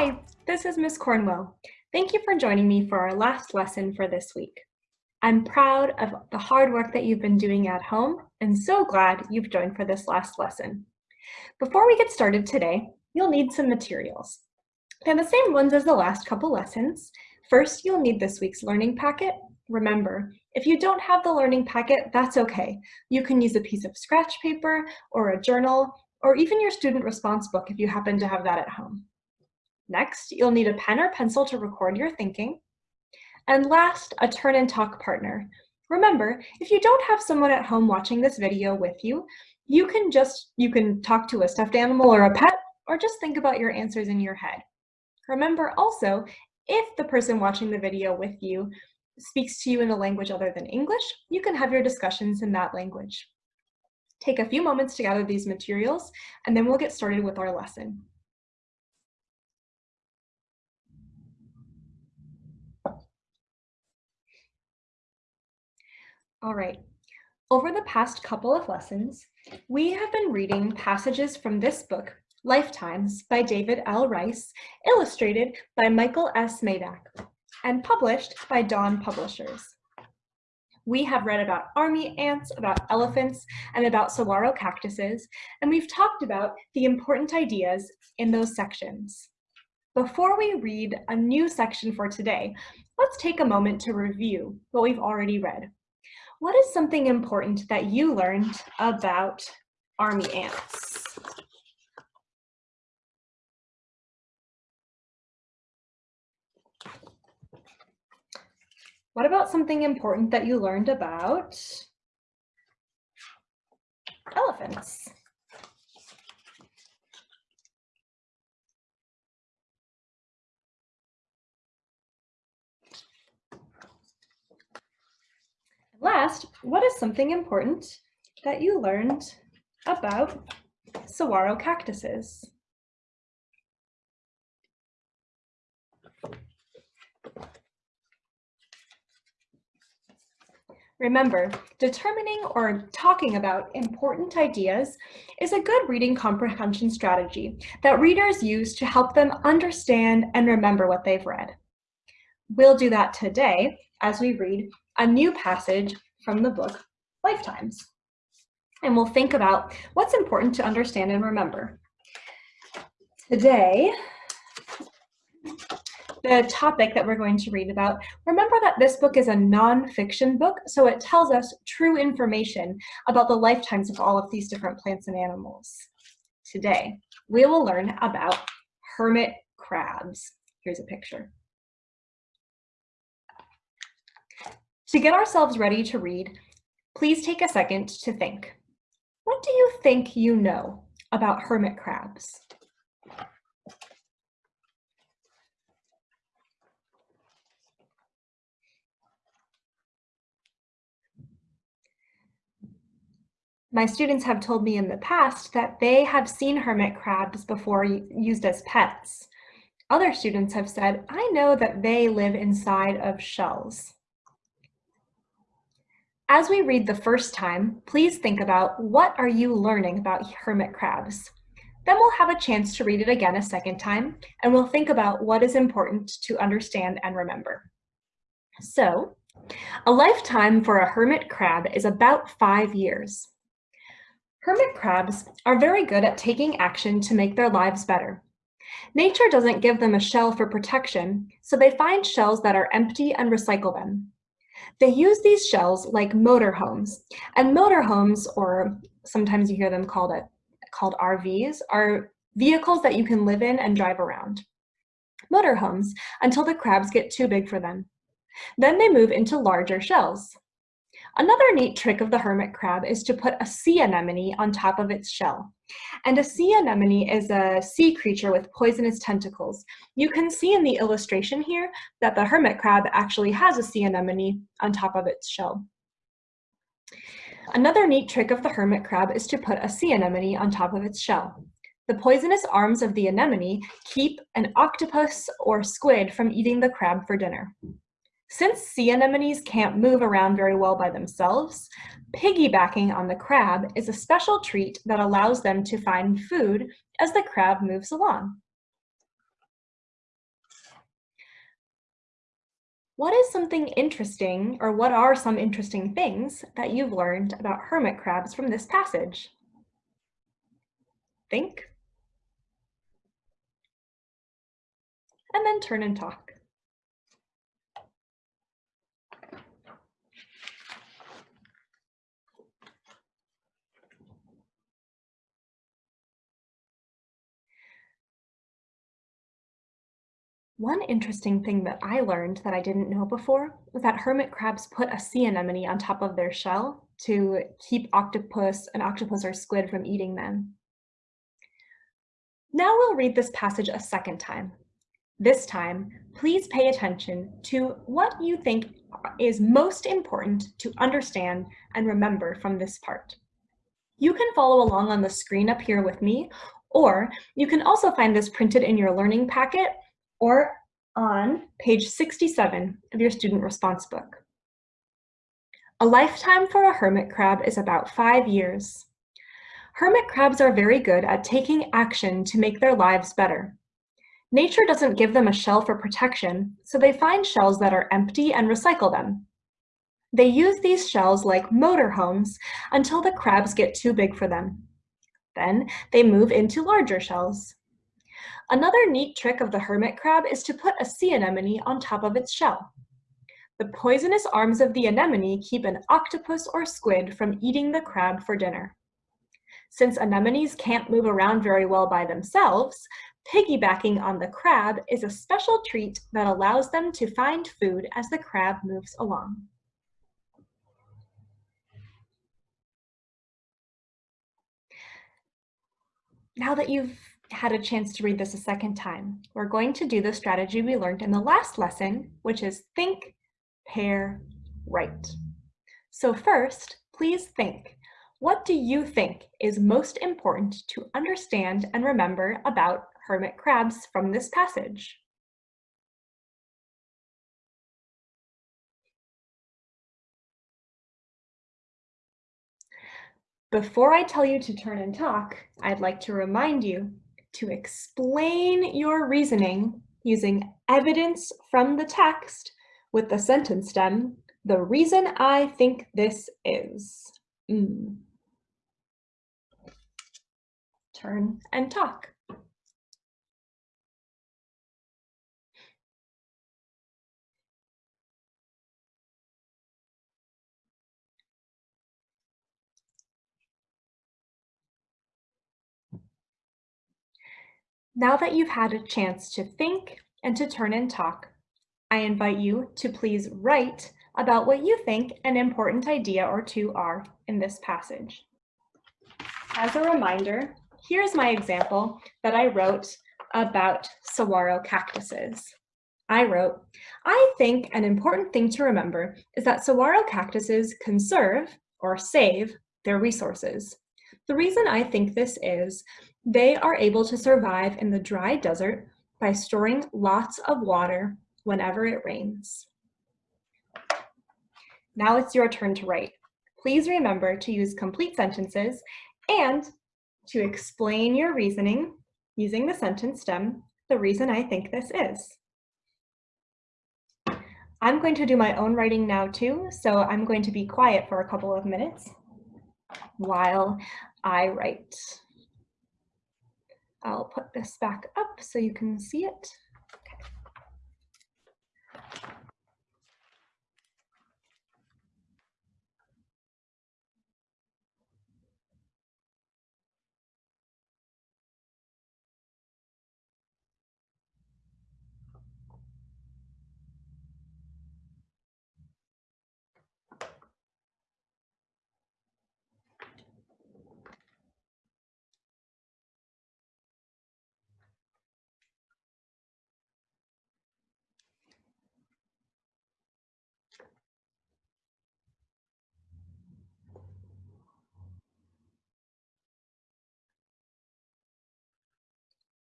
Hi, this is Miss Cornwell. Thank you for joining me for our last lesson for this week. I'm proud of the hard work that you've been doing at home and so glad you've joined for this last lesson. Before we get started today, you'll need some materials. They're the same ones as the last couple lessons. First, you'll need this week's learning packet. Remember, if you don't have the learning packet, that's okay. You can use a piece of scratch paper or a journal or even your student response book if you happen to have that at home. Next, you'll need a pen or pencil to record your thinking. And last, a turn and talk partner. Remember, if you don't have someone at home watching this video with you, you can just, you can talk to a stuffed animal or a pet, or just think about your answers in your head. Remember also, if the person watching the video with you speaks to you in a language other than English, you can have your discussions in that language. Take a few moments to gather these materials, and then we'll get started with our lesson. All right, over the past couple of lessons, we have been reading passages from this book, Lifetimes by David L. Rice, illustrated by Michael S. Maydak, and published by Dawn Publishers. We have read about army ants, about elephants, and about saguaro cactuses, and we've talked about the important ideas in those sections. Before we read a new section for today, let's take a moment to review what we've already read. What is something important that you learned about army ants? What about something important that you learned about elephants? Last, what is something important that you learned about saguaro cactuses? Remember, determining or talking about important ideas is a good reading comprehension strategy that readers use to help them understand and remember what they've read. We'll do that today as we read a new passage from the book Lifetimes. And we'll think about what's important to understand and remember. Today, the topic that we're going to read about, remember that this book is a nonfiction book, so it tells us true information about the lifetimes of all of these different plants and animals. Today, we will learn about hermit crabs. Here's a picture. To get ourselves ready to read, please take a second to think. What do you think you know about hermit crabs? My students have told me in the past that they have seen hermit crabs before used as pets. Other students have said, I know that they live inside of shells. As we read the first time, please think about what are you learning about hermit crabs? Then we'll have a chance to read it again a second time, and we'll think about what is important to understand and remember. So, a lifetime for a hermit crab is about five years. Hermit crabs are very good at taking action to make their lives better. Nature doesn't give them a shell for protection, so they find shells that are empty and recycle them. They use these shells like motorhomes, and motorhomes, or sometimes you hear them called it called RVs, are vehicles that you can live in and drive around. Motorhomes until the crabs get too big for them. Then they move into larger shells. Another neat trick of the hermit crab is to put a sea anemone on top of its shell. And a sea anemone is a sea creature with poisonous tentacles. You can see in the illustration here that the hermit crab actually has a sea anemone on top of its shell. Another neat trick of the hermit crab is to put a sea anemone on top of its shell. The poisonous arms of the anemone keep an octopus or squid from eating the crab for dinner. Since sea anemones can't move around very well by themselves, piggybacking on the crab is a special treat that allows them to find food as the crab moves along. What is something interesting, or what are some interesting things that you've learned about hermit crabs from this passage? Think. And then turn and talk. One interesting thing that I learned that I didn't know before was that hermit crabs put a sea anemone on top of their shell to keep octopus, an octopus or squid from eating them. Now we'll read this passage a second time. This time, please pay attention to what you think is most important to understand and remember from this part. You can follow along on the screen up here with me, or you can also find this printed in your learning packet or on page 67 of your student response book. A lifetime for a hermit crab is about five years. Hermit crabs are very good at taking action to make their lives better. Nature doesn't give them a shell for protection, so they find shells that are empty and recycle them. They use these shells like motorhomes until the crabs get too big for them. Then they move into larger shells. Another neat trick of the hermit crab is to put a sea anemone on top of its shell. The poisonous arms of the anemone keep an octopus or squid from eating the crab for dinner. Since anemones can't move around very well by themselves, piggybacking on the crab is a special treat that allows them to find food as the crab moves along. Now that you've had a chance to read this a second time, we're going to do the strategy we learned in the last lesson, which is think, pair, write. So first, please think. What do you think is most important to understand and remember about hermit crabs from this passage? Before I tell you to turn and talk, I'd like to remind you to explain your reasoning using evidence from the text with the sentence stem, the reason I think this is. Mm. Turn and talk. Now that you've had a chance to think and to turn and talk, I invite you to please write about what you think an important idea or two are in this passage. As a reminder, here's my example that I wrote about saguaro cactuses. I wrote, I think an important thing to remember is that saguaro cactuses conserve or save their resources. The reason I think this is they are able to survive in the dry desert by storing lots of water whenever it rains. Now it's your turn to write. Please remember to use complete sentences and to explain your reasoning using the sentence stem, the reason I think this is. I'm going to do my own writing now too, so I'm going to be quiet for a couple of minutes while I write. I'll put this back up so you can see it.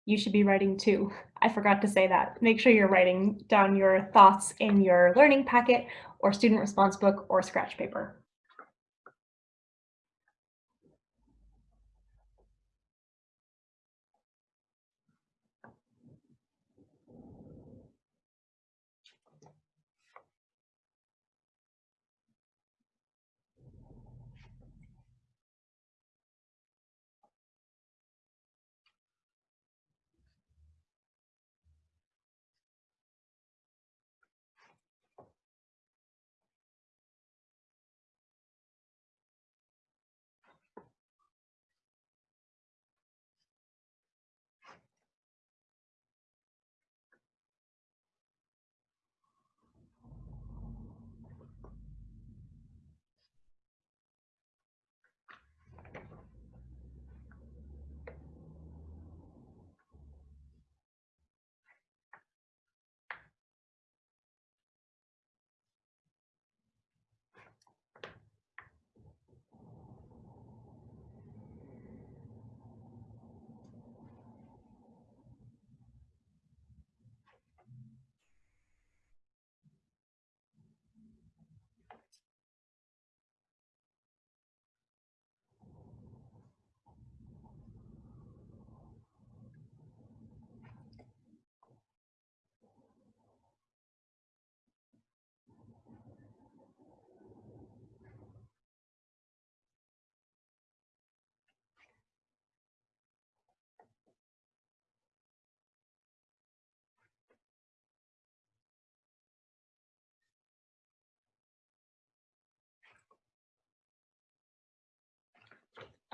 You should be writing too. I forgot to say that. Make sure you're writing down your thoughts in your learning packet or student response book or scratch paper.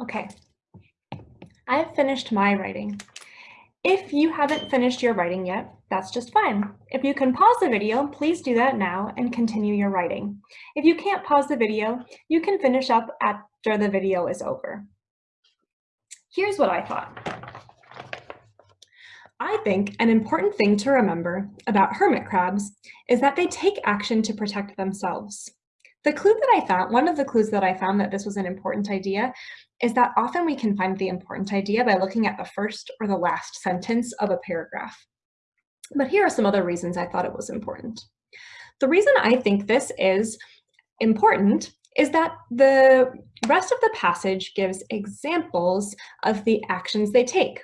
Okay, I've finished my writing. If you haven't finished your writing yet, that's just fine. If you can pause the video, please do that now and continue your writing. If you can't pause the video, you can finish up after the video is over. Here's what I thought. I think an important thing to remember about hermit crabs is that they take action to protect themselves. The clue that I found, one of the clues that I found that this was an important idea is that often we can find the important idea by looking at the first or the last sentence of a paragraph. But here are some other reasons I thought it was important. The reason I think this is important is that the rest of the passage gives examples of the actions they take.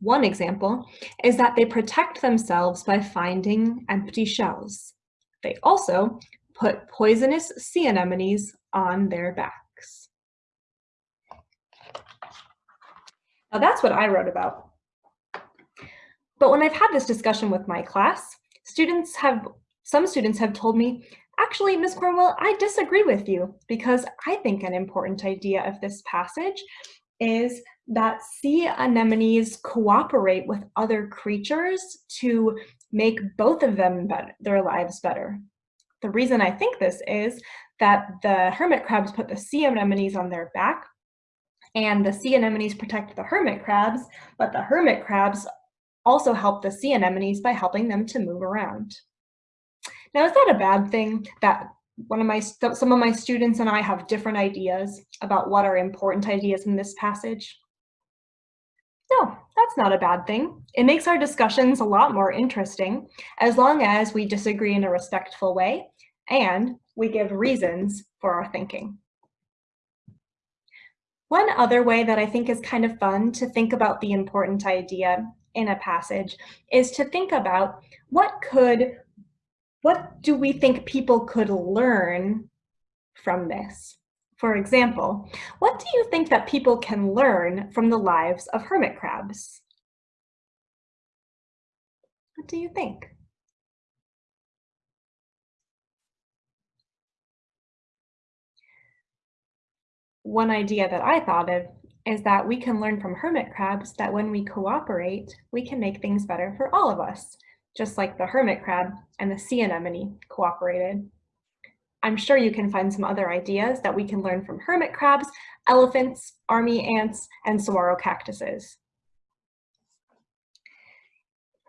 One example is that they protect themselves by finding empty shells. They also put poisonous sea anemones on their backs. Now that's what I wrote about. But when I've had this discussion with my class, students have, some students have told me, actually, Ms. Cornwell, I disagree with you because I think an important idea of this passage is that sea anemones cooperate with other creatures to make both of them better, their lives better. The reason I think this is that the hermit crabs put the sea anemones on their back and the sea anemones protect the hermit crabs, but the hermit crabs also help the sea anemones by helping them to move around. Now, is that a bad thing that one of my some of my students and I have different ideas about what are important ideas in this passage? No, that's not a bad thing. It makes our discussions a lot more interesting as long as we disagree in a respectful way and we give reasons for our thinking. One other way that I think is kind of fun to think about the important idea in a passage is to think about what could, what do we think people could learn from this? For example, what do you think that people can learn from the lives of hermit crabs? What do you think? One idea that I thought of is that we can learn from hermit crabs that when we cooperate, we can make things better for all of us, just like the hermit crab and the sea anemone cooperated. I'm sure you can find some other ideas that we can learn from hermit crabs, elephants, army ants, and saguaro cactuses.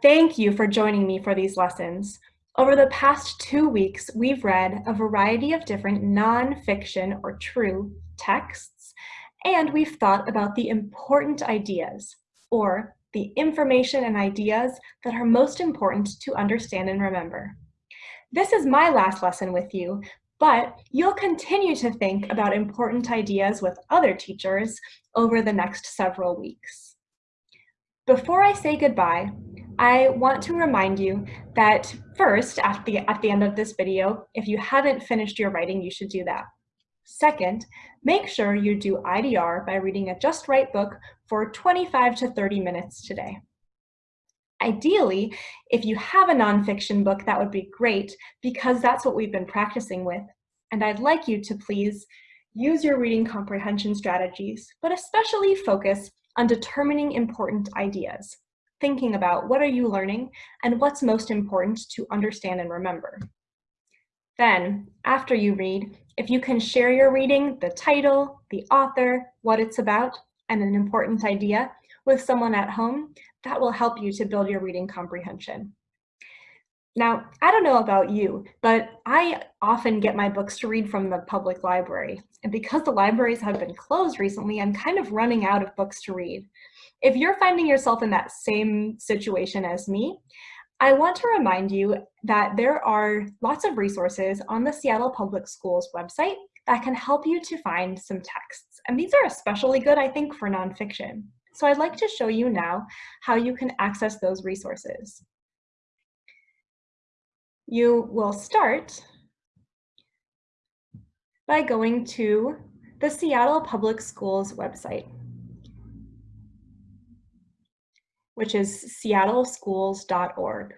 Thank you for joining me for these lessons. Over the past two weeks, we've read a variety of different nonfiction or true texts, and we've thought about the important ideas, or the information and ideas that are most important to understand and remember. This is my last lesson with you, but you'll continue to think about important ideas with other teachers over the next several weeks. Before I say goodbye, I want to remind you that first, at the, at the end of this video, if you haven't finished your writing, you should do that. Second, make sure you do IDR by reading a Just Right book for 25 to 30 minutes today. Ideally, if you have a nonfiction book, that would be great because that's what we've been practicing with. And I'd like you to please use your reading comprehension strategies, but especially focus on determining important ideas, thinking about what are you learning and what's most important to understand and remember. Then, after you read, if you can share your reading, the title, the author, what it's about, and an important idea with someone at home, that will help you to build your reading comprehension. Now, I don't know about you, but I often get my books to read from the public library. And because the libraries have been closed recently, I'm kind of running out of books to read. If you're finding yourself in that same situation as me, I want to remind you that there are lots of resources on the Seattle Public Schools website that can help you to find some texts. And these are especially good, I think, for nonfiction. So I'd like to show you now how you can access those resources. You will start by going to the Seattle Public Schools website, which is seattleschools.org.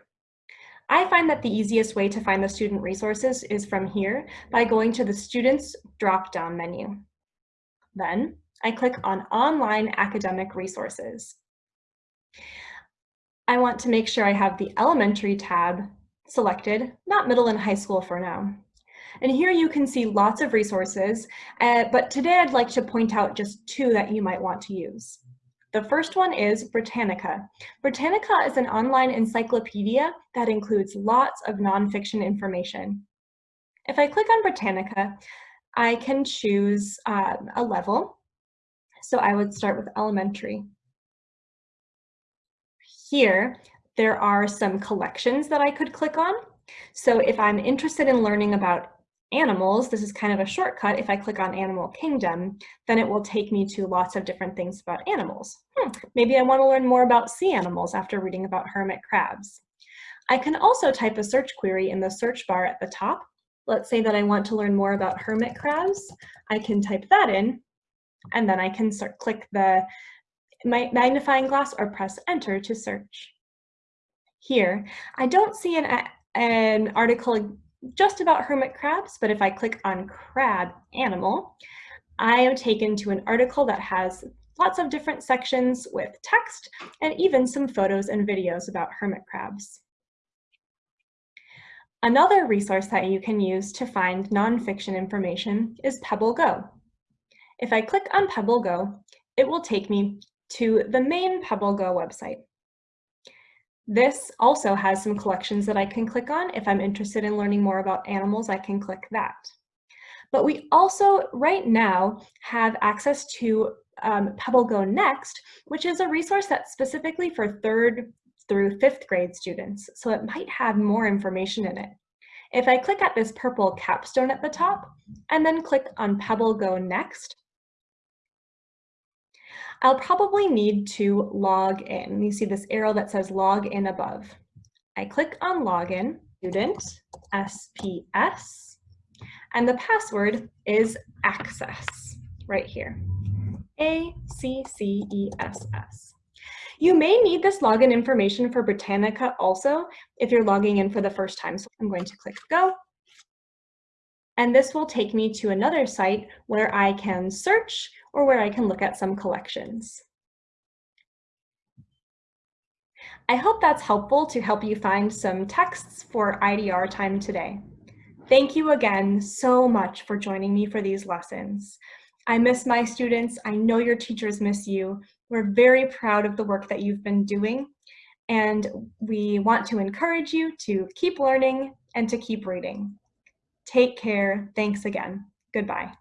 I find that the easiest way to find the student resources is from here by going to the Students drop-down menu. Then I click on Online Academic Resources. I want to make sure I have the Elementary tab selected, not middle and high school for now. And here you can see lots of resources, uh, but today I'd like to point out just two that you might want to use. The first one is Britannica. Britannica is an online encyclopedia that includes lots of nonfiction information. If I click on Britannica, I can choose uh, a level. So I would start with elementary. Here, there are some collections that I could click on. So if I'm interested in learning about animals, this is kind of a shortcut. If I click on Animal Kingdom, then it will take me to lots of different things about animals. Hmm, maybe I want to learn more about sea animals after reading about hermit crabs. I can also type a search query in the search bar at the top. Let's say that I want to learn more about hermit crabs. I can type that in, and then I can start, click the magnifying glass or press enter to search. Here, I don't see an, an article just about hermit crabs, but if I click on crab animal, I am taken to an article that has lots of different sections with text and even some photos and videos about hermit crabs. Another resource that you can use to find nonfiction information is Pebble Go. If I click on Pebble Go, it will take me to the main Pebble Go website. This also has some collections that I can click on. If I'm interested in learning more about animals, I can click that. But we also, right now, have access to um, PebbleGo Next, which is a resource that's specifically for third through fifth grade students, so it might have more information in it. If I click at this purple capstone at the top, and then click on Pebble Go Next, I'll probably need to log in. You see this arrow that says log in above. I click on login, student, SPS, and the password is access right here. A-C-C-E-S-S. You may need this login information for Britannica also if you're logging in for the first time. So I'm going to click go. And this will take me to another site where I can search or where I can look at some collections. I hope that's helpful to help you find some texts for IDR time today. Thank you again so much for joining me for these lessons. I miss my students. I know your teachers miss you. We're very proud of the work that you've been doing, and we want to encourage you to keep learning and to keep reading. Take care. Thanks again. Goodbye.